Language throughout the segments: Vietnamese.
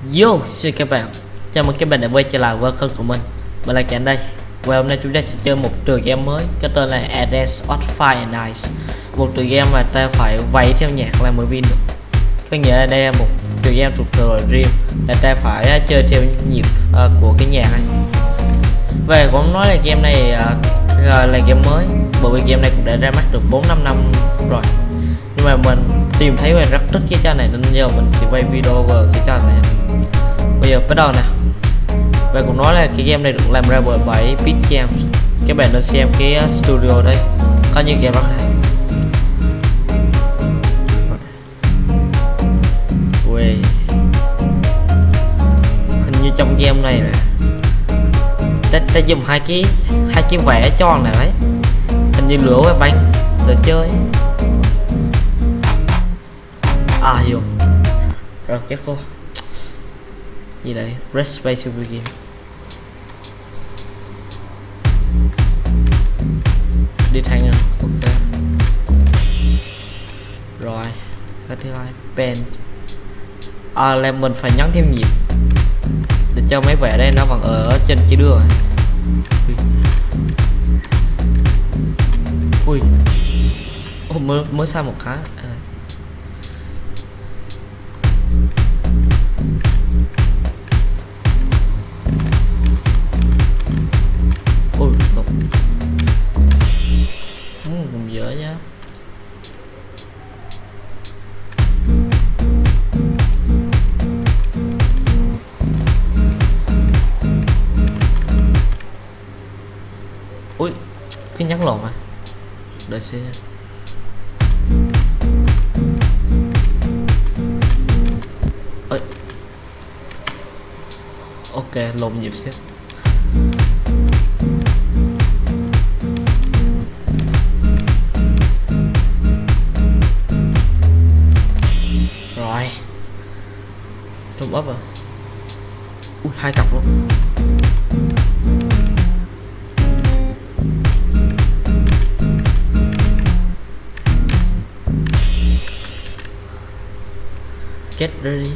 Yo, xin các bạn. Chào mừng các bạn đã quay trở lại với kênh của mình. Mình là Cảnh đây. Và hôm nay chúng ta sẽ chơi một tựa game mới Có tên là Advance of Fire and Ice Một tựa game mà ta phải vẫy theo nhạc là mới win được. Có nghĩa là đây là một tựa game thuộc thừa riêng Là ta phải uh, chơi theo nhịp uh, của cái nhạc này. Về cũng nói là game này uh, là game mới Bởi vì game này cũng đã ra mắt được 4-5 năm rồi nhưng mà mình tìm thấy mình rất thích cái trò này nên giờ mình sẽ quay video về cái trò này. Bây giờ bắt đầu nè. Và cũng nói là cái game này được làm ra bởi bảy bit games các bạn nên xem cái uh, studio đây. Có những game rất hay Ui. hình như trong game này nè. Ta, ta dùng hai cái hai cái vẽ tròn này đấy. Hình như lửa và bánh. Để chơi à hiểu. Rồi cái cô. Gì đây press play to begin. Đi thành à? Ok. Rồi. Cái thứ hai pen. À là mình phải nhấn thêm nhịp để cho mấy vẻ đây nó vẫn ở trên cái đường ui. Ui. Ô, mới mới sai một cái? À. cái nhắn lộn à? Đợi xem ơi ok lộn nhịp xếp. Get ready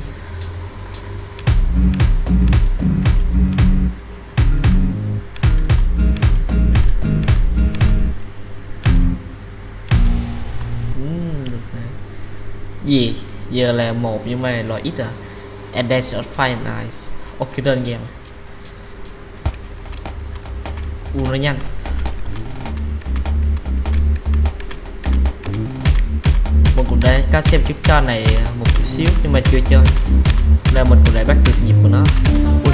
ừ, gì? Giờ là một nhưng mà loại ít à? And that's fire fine nice ok đơn giản u nó nhanh. Một cuộc đấy các xem chút cho này, một chút xíu, nhưng mà chưa chơi nên mình cũng lại bắt được nhịp của nó Ui.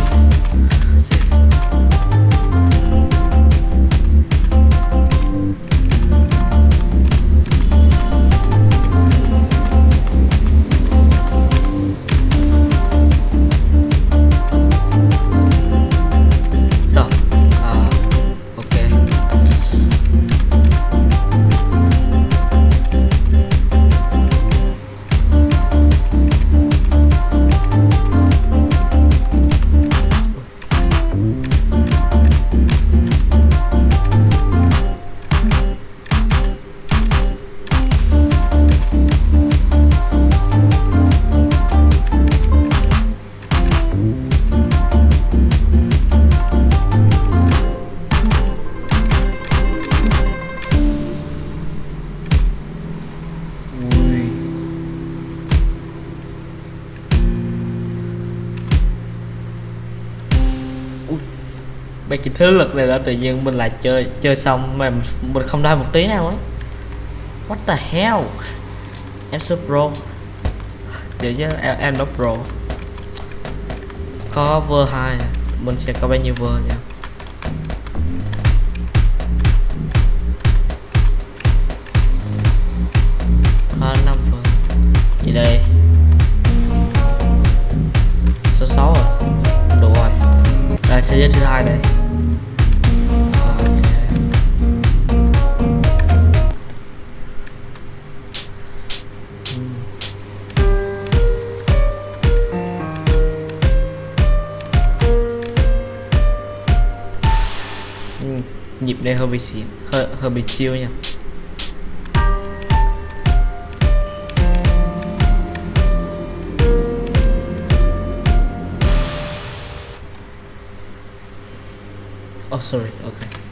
Thế lực này là tự nhiên mình lại chơi chơi xong mà mình không đai một tí nào ấy. What the hell? Em sub pro. Vậy chứ em, em đó pro. Có vơ hai Mình sẽ có bao nhiêu vơ nha Có năm vơ. Gì đây? Số 6 à? rồi Đủ rồi. Đây thế giới thứ hai đây. 29 hơi, hơi bị chiêu nha Oh sorry, okay.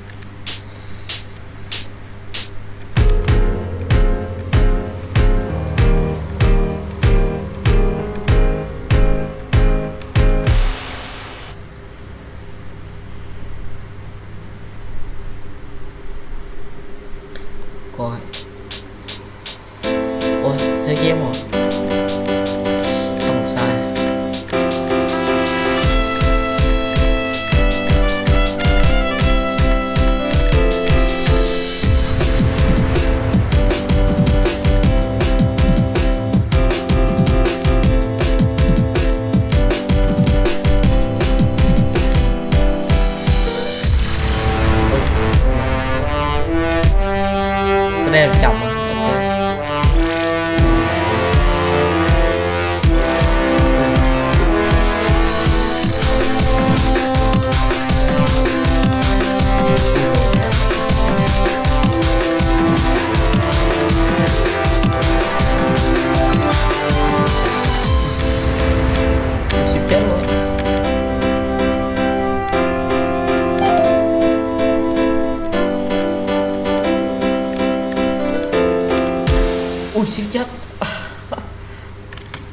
Ui chết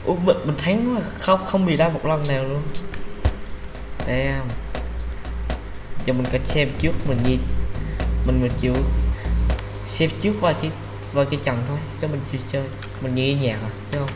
ui mình, mình thắng mà không không bị đau một lần nào luôn. Em, cho mình có xem trước mình gì mình mình chịu xem trước qua cái qua cái trận thôi cho mình chịu chơi. Mình nghe nhạc à chứ không?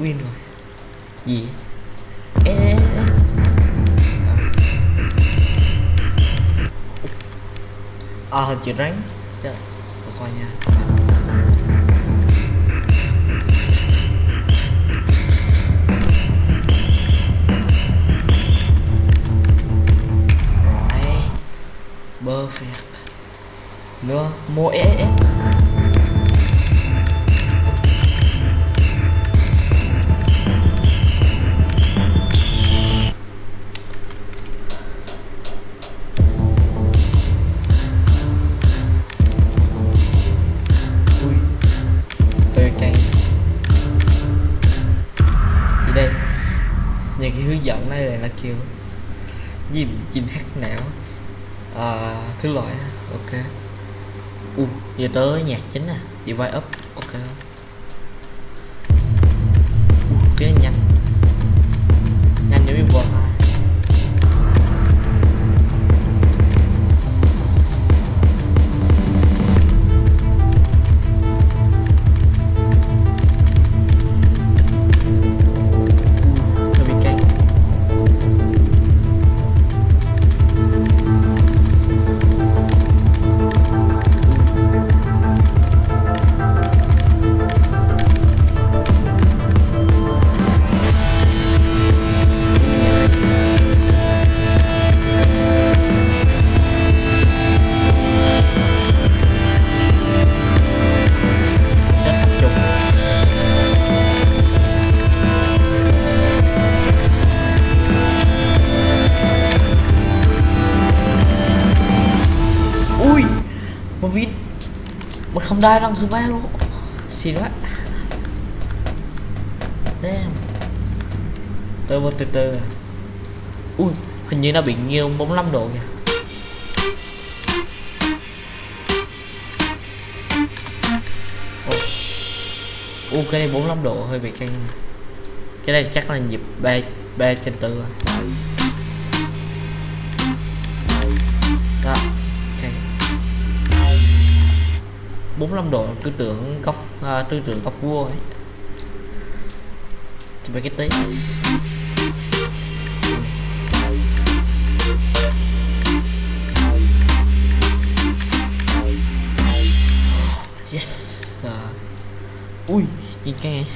Win rồi. Gì? Ê, ê, ê. à hình chữ rắn. Tôi coi nha. Rồi. Perfect nữa mua ế những cái hướng dẫn này là kêu gì chinh hát não. À, thứ loại ok. U giờ tới nhạc chính à vai up ok. Cái nhạc không đai năm số luôn xịn quá Damn. tôi một từ từ. Ui, hình như nó bị nghiêng 45 độ kìa. Ồ. u cái này 45 độ hơi bị căng. Cái này chắc là nhịp 3 3 trên 4 rồi 45 độ tư tưởng góc à, tư tưởng góc vuông ấy. Spaghetti yes à. ui nhìn cái này.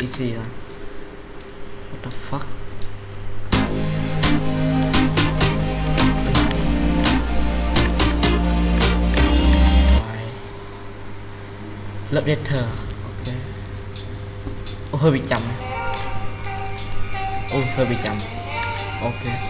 Easy rồi. What the fuck? updater អូហើយវាចាំអូហើយវាចាំអូខេ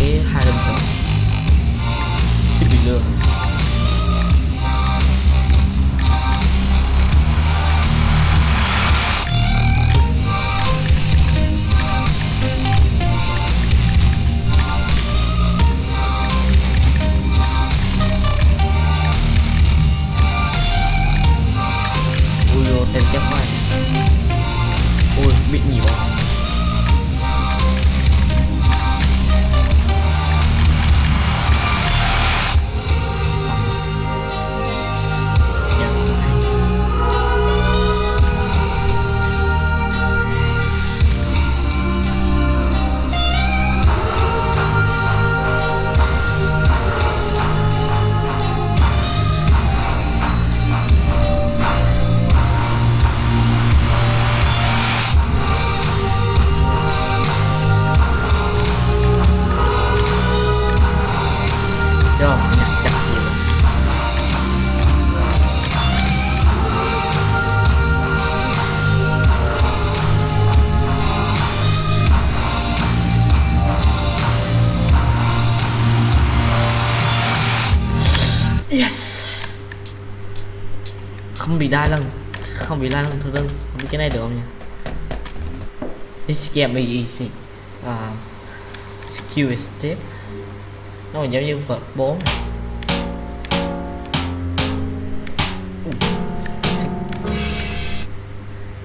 Yeah. Yes. Không bị đai lần không bị đai lần thôi lưng không biết cái này được không nhỉ? This game is easy. Uh, skill is step nó còn giống như vật 4 này.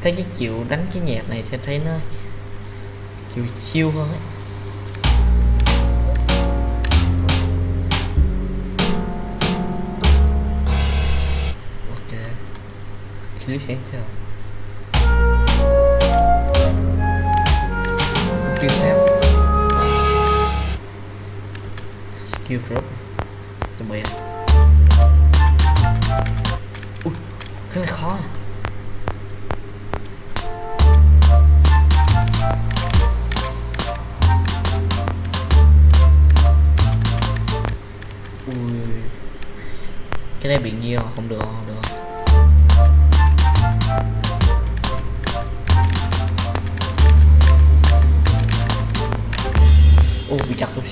Thấy cái chịu đánh cái nhạc này sẽ thấy nó chịu chiêu hơn ấy. Clip answer chưa xem skill drop chuẩn bị ui, cái này khó à ui. Cái này bị nhiều, không được. không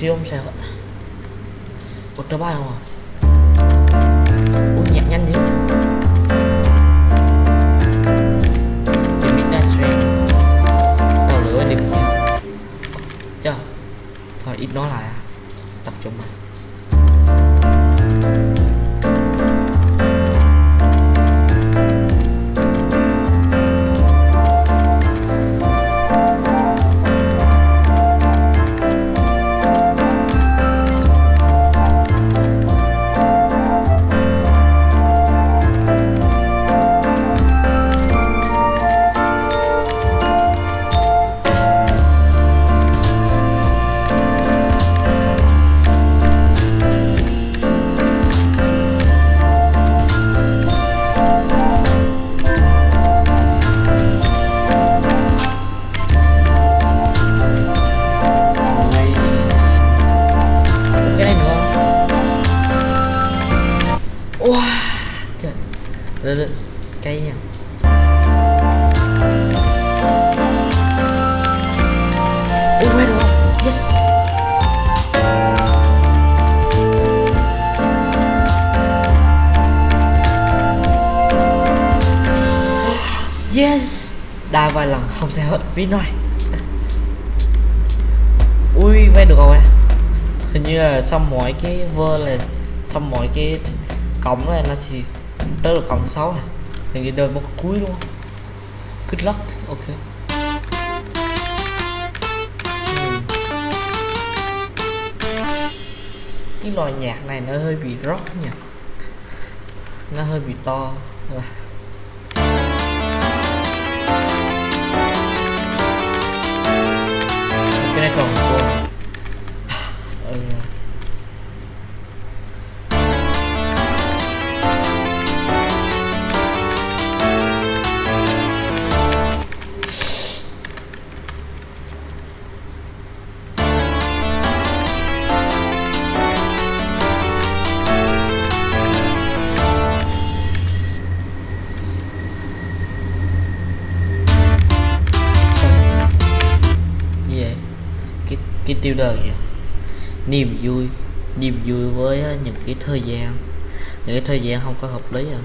bị xíu không sao hết tớ bài không à ui nhạc nhanh thế The Midnight Train Tàu lửa đi. Kia Chờ. Thôi ít nói lại à Tập trung mà đa vài lần không sẽ hết phí nói ui vay được rồi. Hình như là xong mọi cái vơ là xong mọi cái cổng này nó chỉ tới được cổng 6 này, hình như đời một cuối luôn good luck. Ok. Cái loại nhạc này nó hơi bị rock nhỉ? Nó hơi bị to. Rồi. cái này còn yêu đời. Vậy niềm vui niềm vui với à, những cái thời gian. Những cái thời gian không có hợp lý à.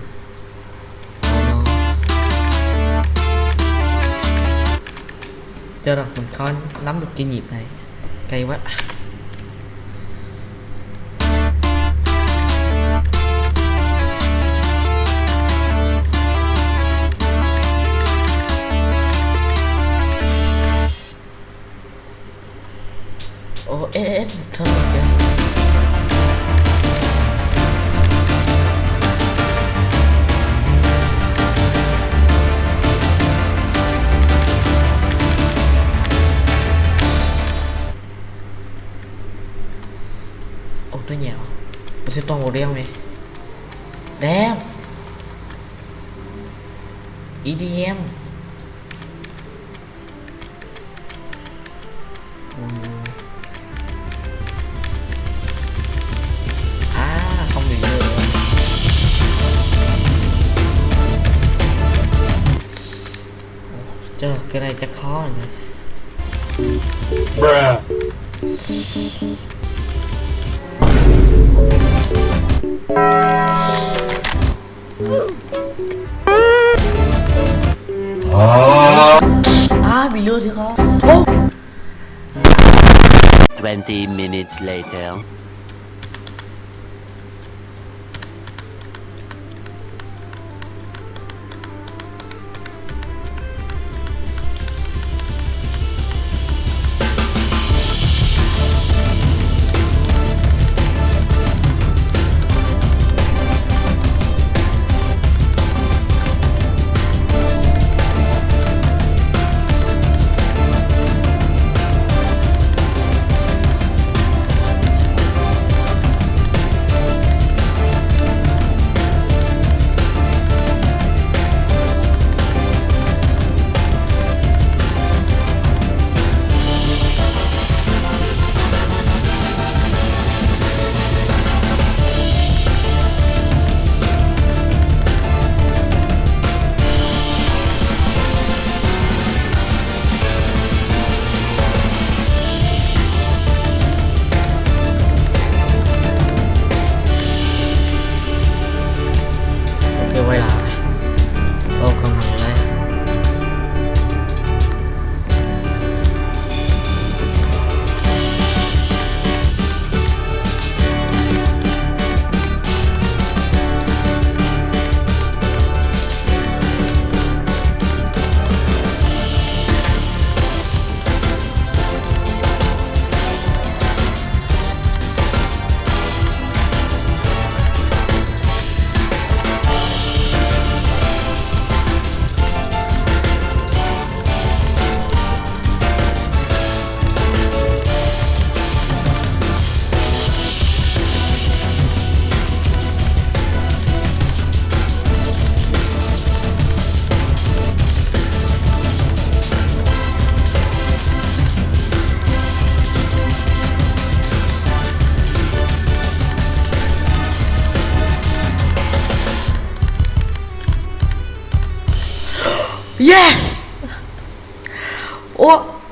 Cho rằng mình khó nắm được cái nhịp này. Cay quá. Ồ, ê, ê, thân rồi kìa Ồ, tôi nhào. Mình sẽ toàn màu đen này À, bị lừa thì khó Ô, 20 minutes later.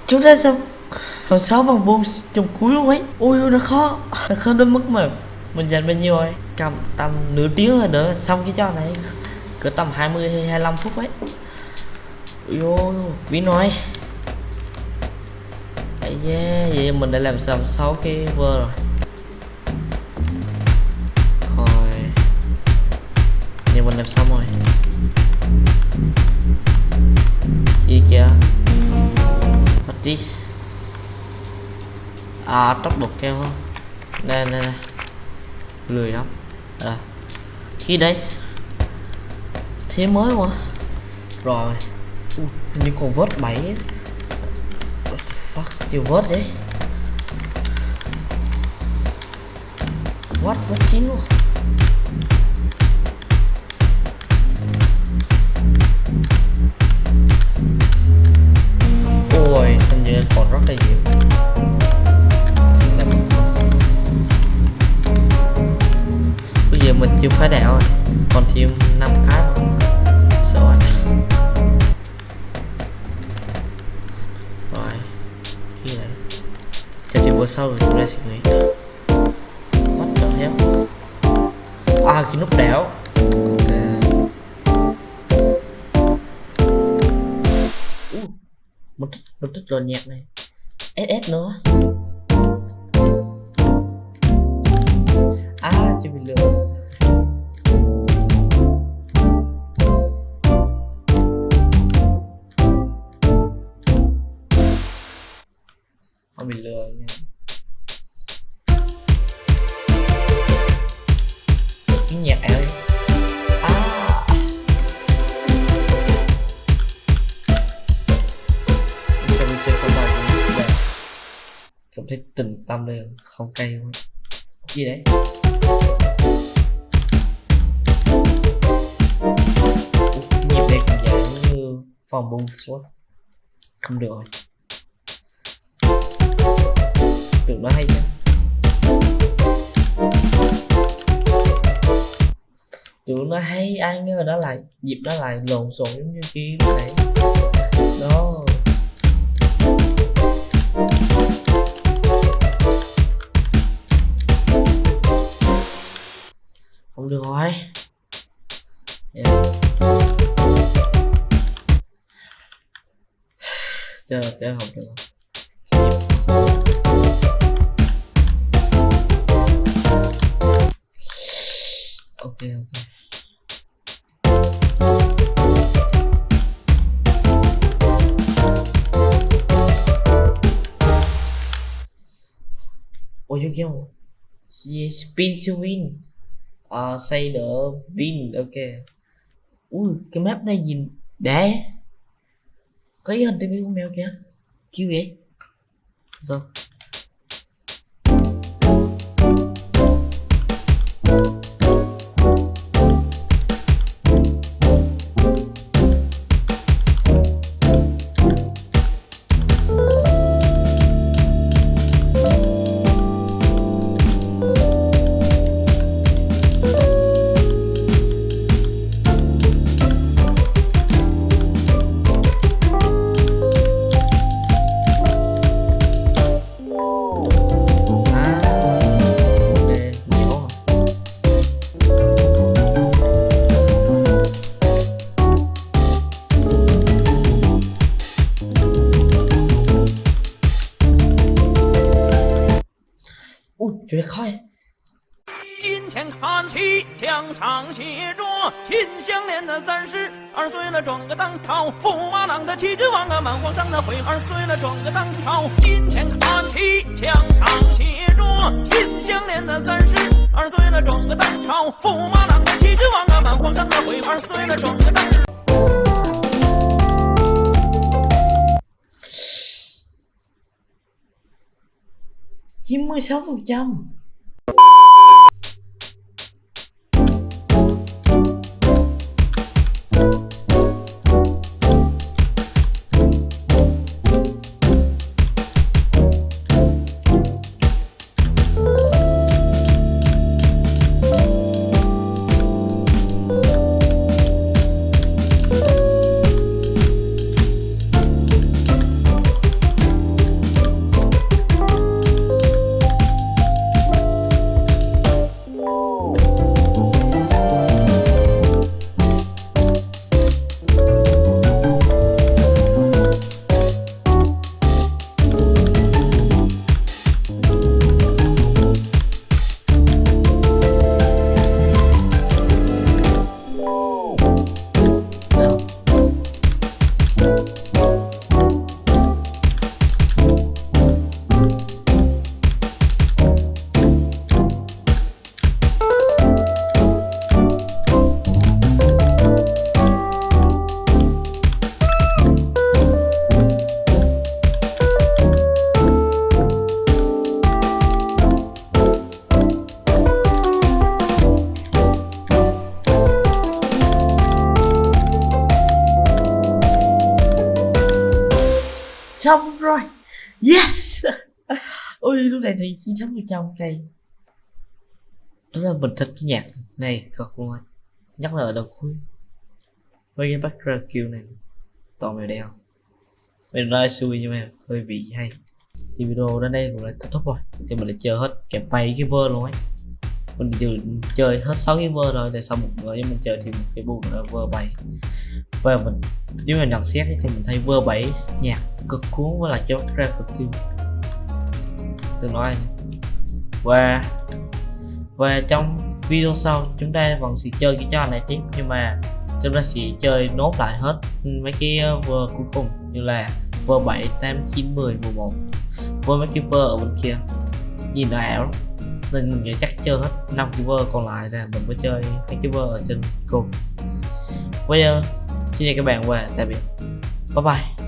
Chúng ta xong Hồi sáu vòng buông trong cuối luôn ấy. Ui nó khó. Nó khó đến mức mà Mình dành bao nhiêu rồi. Cầm tầm nửa tiếng là đỡ. Xong cái trò này Cỡ tầm 20 hay 25 phút ấy. Ui ôi Ví nói. Đấy yeah, vậy mình đã làm xong 6 cái vơ rồi. Rồi. Nhưng mình làm xong rồi. Gì kìa. What À tốc độ kêu không? Nè nè nè Lười lắm. À. Khi đấy Thế mới mà Rồi. Ui, như còn vớt bảy. What the fuck? Chưa vớt đấy What? Vớt chín luôn. Ôi còn rất là nhiều. Làm Bây giờ mình chưa phá đảo rồi, Còn thêm 5 cái nữa. Sợ anh Rồi kia này. Cho thì bữa sau rồi chúng ta sẽ nghỉ mất cảm giác À cái nút đảo. Rồi nhạc này. SS nữa. À chưa bị lừa. Không bị lừa nha. Cái nhạc à? Cảm thấy tình tâm lên không cay quá. Gì đấy? Nhịp này cũng dạng như phòng bông suốt Không được. Rồi Tưởng nó hay chứ. Tưởng nó hay, ai ngờ nó lại nhịp nó lại lộn xộn giống như kia lúc nãy. Đó. Không được rồi yeah. Chờ, chờ không được ok ok ôi chú kêu She spin to win à, đỡ the ok. Ui cái map này nhìn đẹp có cái hình TV con mèo kìa? Kêu vậy rồi. 二岁了，转个当朝；驸马郎的齐君王啊，满皇上的悔二岁了，转个当朝。金钱看齐，墙上写着“秦香莲的三十二岁了，转个当朝；驸马郎的齐君王啊，满皇上的悔二岁了，转个当朝。96 phần trăm xong này thì chín giống phần trăm cây đó là mình thích cái nhạc này cực luôn anh. nhất là ở đầu cuối. Với cái background kill này, toàn màu đeo mình nói xui nhưng mà hơi bị hay. Thì video đến đây cũng là kết thúc rồi. Thì mình đã chơi hết kẹp bay cái vơ luôn ấy. Mình vừa chơi hết 6 cái vơ rồi tại sao một bữa mình chơi thì một cái buồn là vơ bảy. và mình nếu mà nhận xét thì mình thấy vơ bảy nhạc cực cuốn, với lại cái background cực kêu tôi nói. Và và trong video sau chúng ta vẫn sẽ chơi cái trò này tiếp nhưng mà chúng ta sẽ chơi nốt lại hết mấy cái ờ, vơ cuối cùng như là vơ 7, 8, 9, 10, 11 với mấy cái vơ ở bên kia. Nhìn nó ảo lắm. Nên mình nghĩ chắc chơi hết năm cái vơ còn lại là mình mới chơi mấy cái vơ ở trên cùng. Bây giờ xin chào các bạn và tạm biệt. Bye bye.